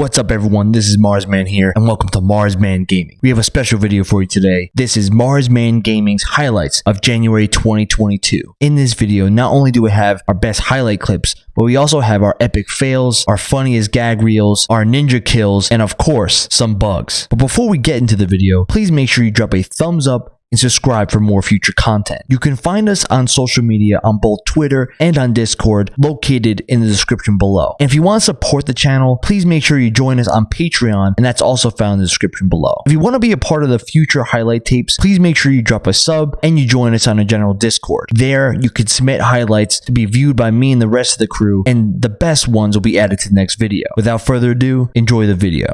What's up everyone, this is Marsman here and welcome to Marsman Gaming. We have a special video for you today. This is Marsman Gaming's highlights of January 2022. In this video, not only do we have our best highlight clips, but we also have our epic fails, our funniest gag reels, our ninja kills, and of course, some bugs. But before we get into the video, please make sure you drop a thumbs up and subscribe for more future content. You can find us on social media on both Twitter and on Discord located in the description below. And if you want to support the channel, please make sure you join us on Patreon and that's also found in the description below. If you want to be a part of the future highlight tapes, please make sure you drop a sub and you join us on a general Discord. There, you can submit highlights to be viewed by me and the rest of the crew and the best ones will be added to the next video. Without further ado, enjoy the video.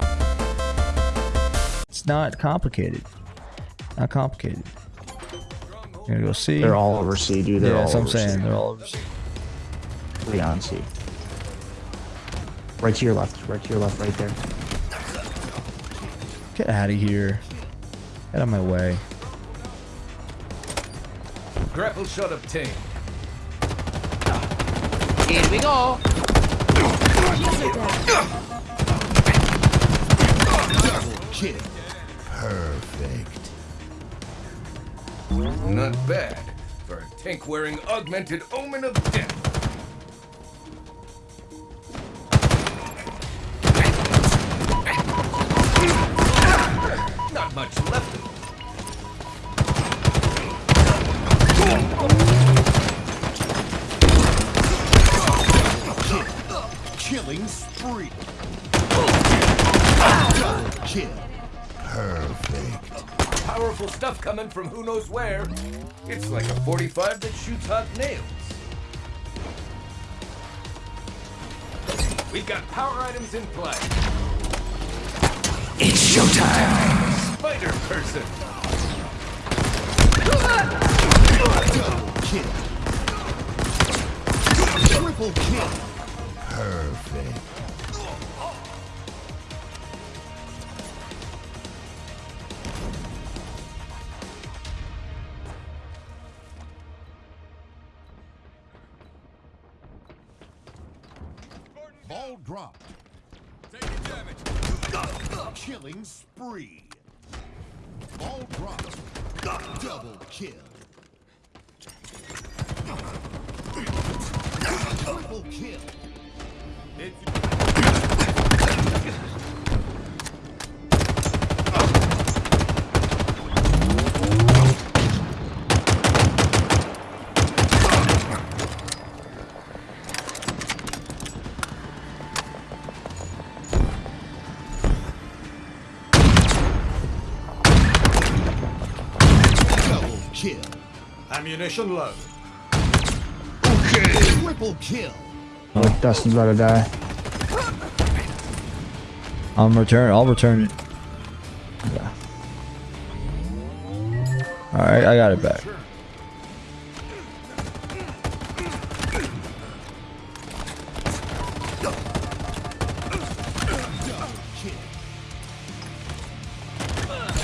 It's not complicated. Not complicated. You're gonna go see. They're all over C, dude. They're yeah, all that's what I'm over saying. C. They're all over. C. Leon C. Right to your left. Right to your left. Right there. Get out of here. Get out of my way. Grapple shot obtained. Here we go. Perfect. Not bad for a tank wearing augmented omen of death. Not much left of it. Killing spree. Double kill. Perfect. Powerful stuff coming from who knows where. It's like a 45 that shoots hot nails. We've got power items in play. It's showtime. Spider person. Double kill. Triple kill. Perfect. Ball drop. Taking damage. Killing spree. Ball drop. Double kill. Triple kill. Double Ammunition low. Okay. Triple kill. Oh, Dustin's about to die. I'm return. I'll return it. Yeah. All right, I got it back.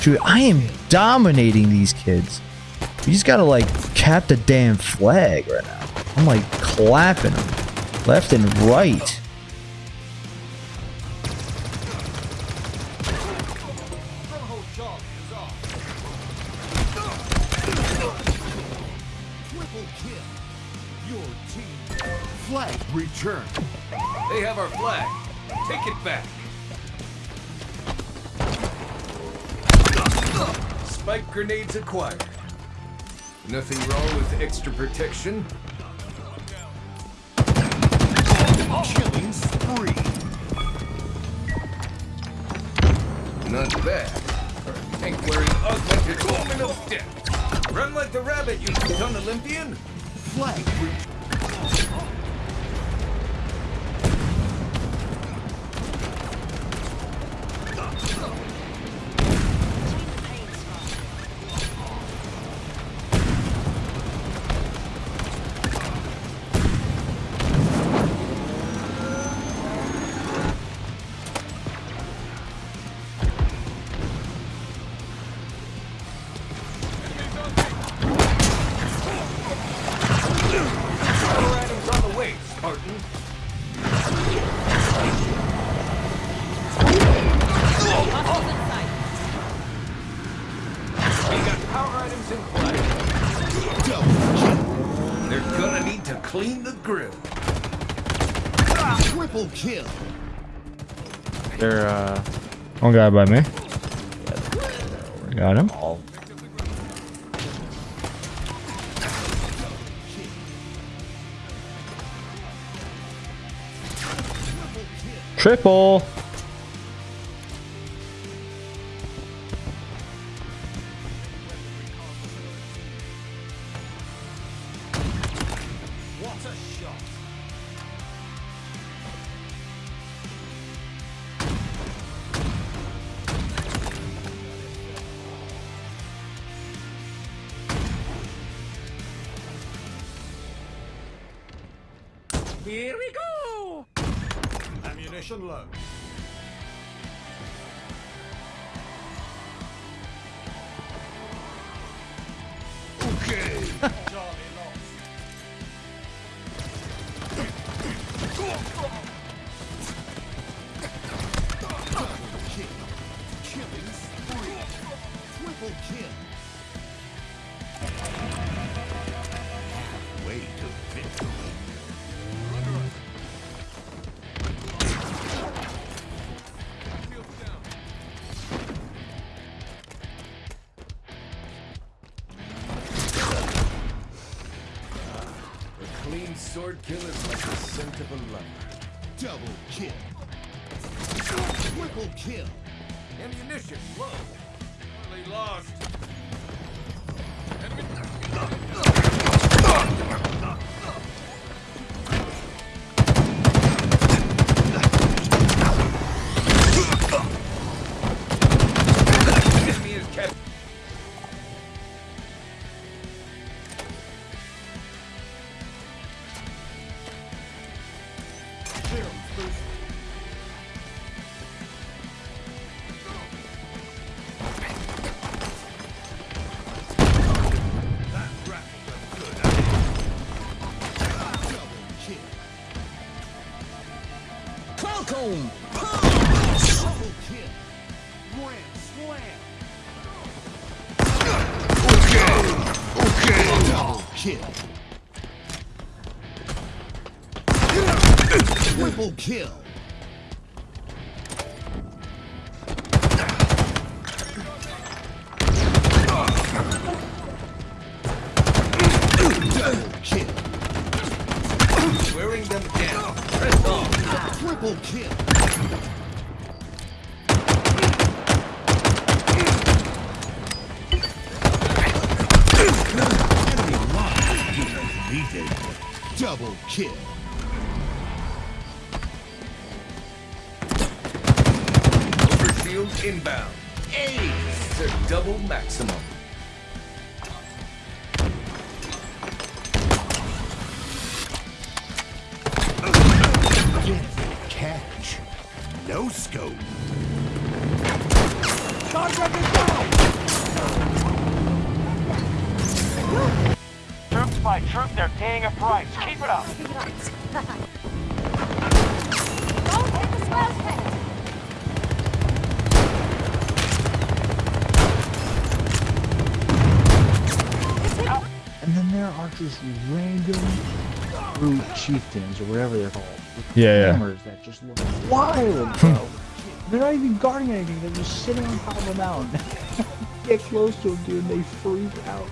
Dude, I am dominating these kids. You just gotta like cap the damn flag right now. I'm like clapping them left and right. Flag return. They have our flag. Take it back. Spike grenades acquired. Nothing wrong with extra protection. Killing spree. Not bad. For a tank wearing augmented of death. Run like the rabbit, you young Olympian. Flag the grill. Triple kill. They're uh One guy by me. Got him. all Triple. Here we go! Ammunition low. Sword kill is like the scent of a lover. Double kill. Triple kill. Ammunition low. Early lost. Double kill. Double kill. Wearing them down. Press on. Triple kill. Enemy line defeated. Double kill. Inbound. Ace! Their double maximum. Catch. No scope. Troops by troop, they're paying a price. Keep it up. Don't take the splash pad. And then there are just random brute chieftains or whatever they're called. Yeah, yeah. that just look wild, bro. they're not even guarding anything, they're just sitting on top of a mountain. Get close to them, dude, and they freak out.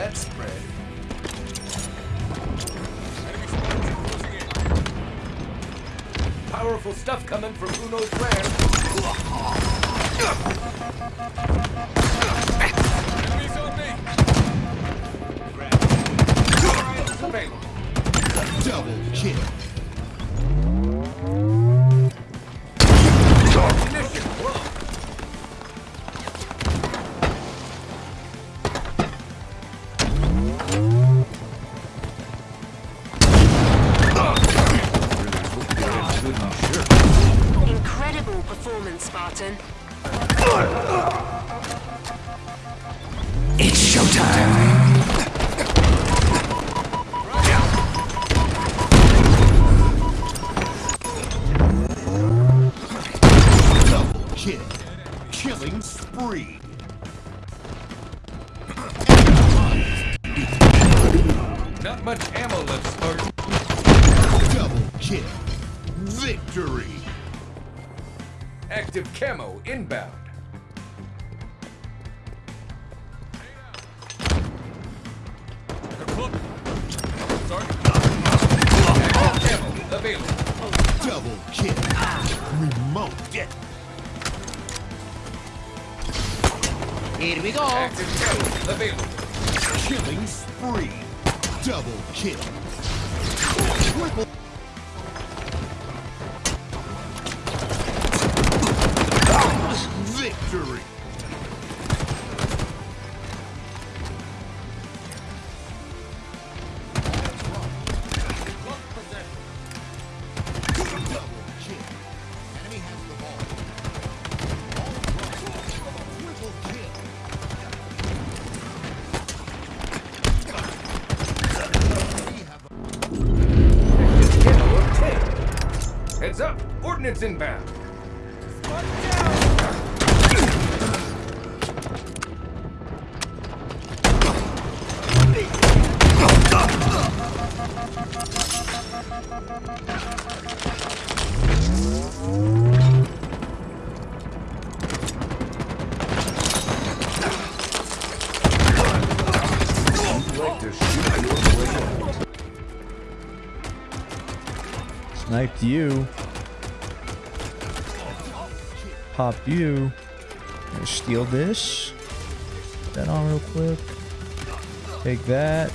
That spread. Powerful stuff coming from who knows where. Kill. Victory. Active camo inbound. Active camo available. Double kill. Remote. Get Active camo available. killing spree. Double kill. Triple. Ordnance inbound. Sniped you. Pop you. Gonna steal this. Put that on real quick. Take that.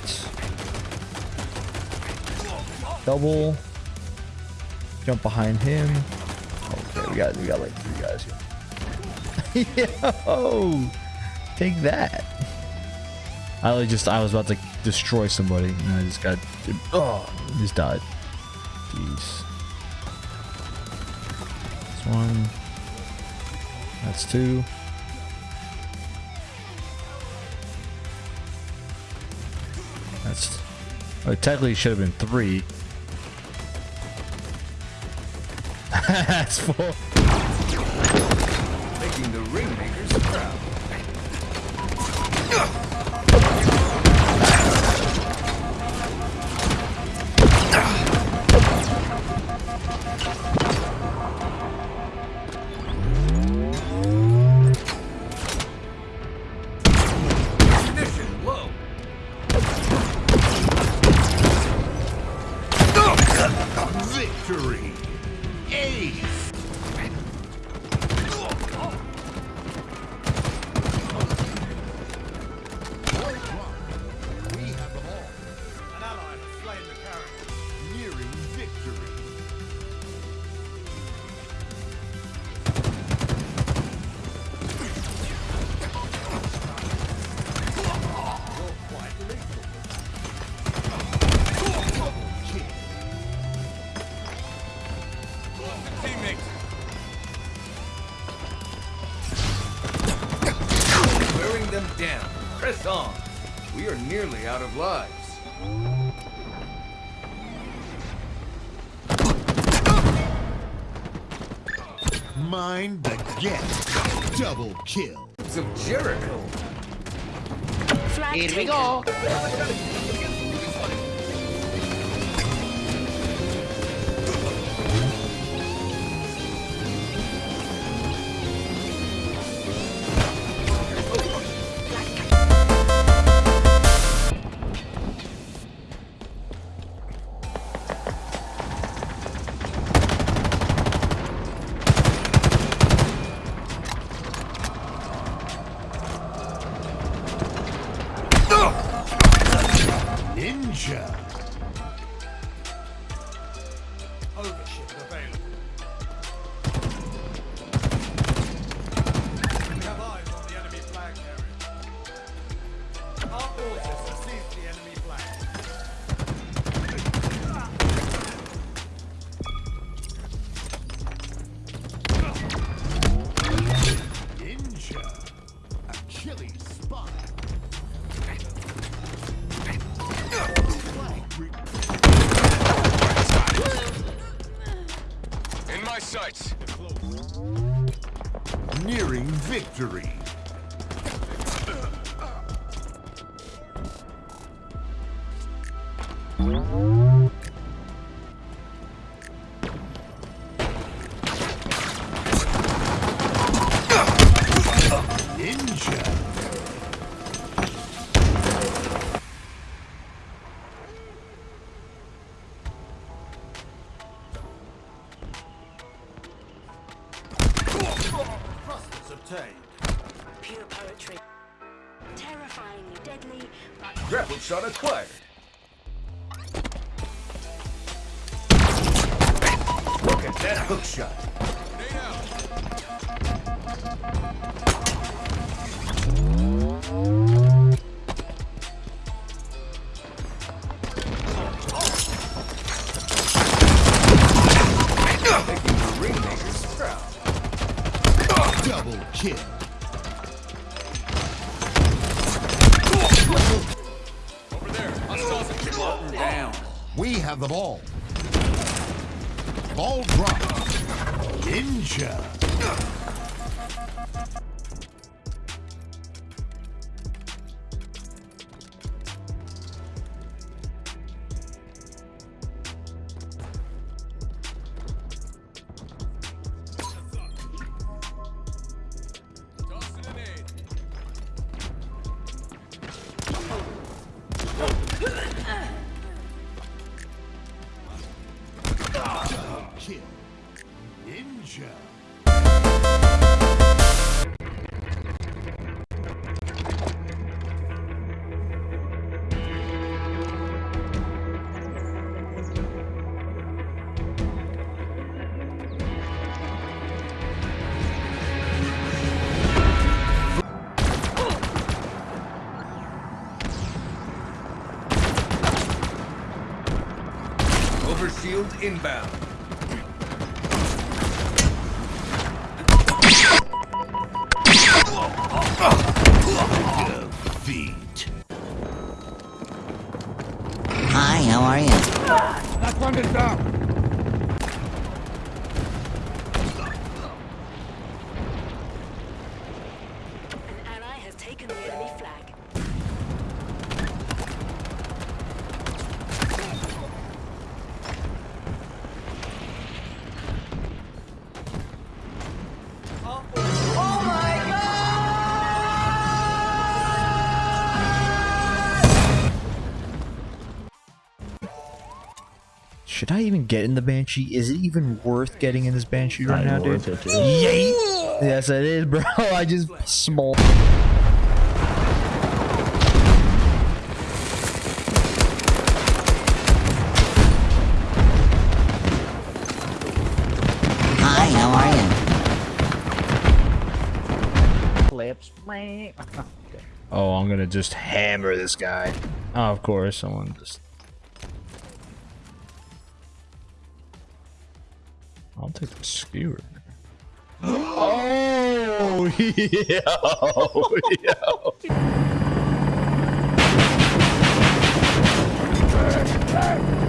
Double. Jump behind him. Okay, we got we got like three guys here. Yo! Take that. I just I was about to destroy somebody and I just got oh just died. Jeez. That's one. That's two. That's. Oh, it technically should have been three. That's four. Making the ringmakers proud. Victory. Ace. Press on. We are nearly out of lives. Mind the gap. Double kill. It's Of Jericho. Here we go. Price. Nearing victory. Terrifyingly deadly, but Grapple shot acquired. Look at that hook shot. Making the ringmakers proud. Double kill. Have the ball. Ball drop. Ninja. Inbound. Defeat. Hi, how are you? an get in the Banshee? Is it even worth getting in this Banshee right now, Not dude? worth it, dude. Yay! Yes, it is, bro. I just small. Hi, how are you? Clips. Okay. Oh, I'm gonna just hammer this guy. Oh, of course, someone just. I'll take the skewer. Oh, yo, yo. Allied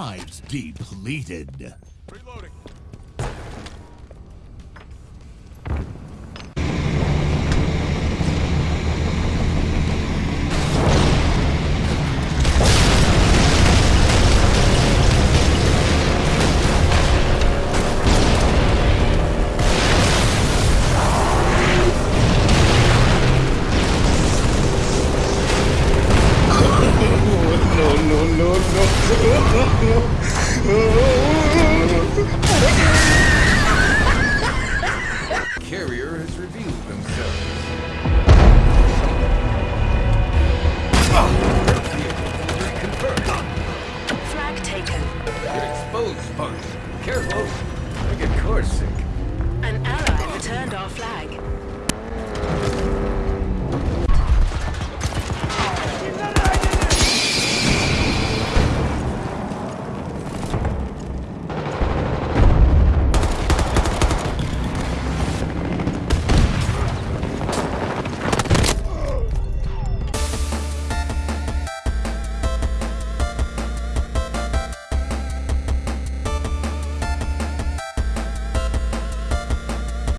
lives depleted. Reloading.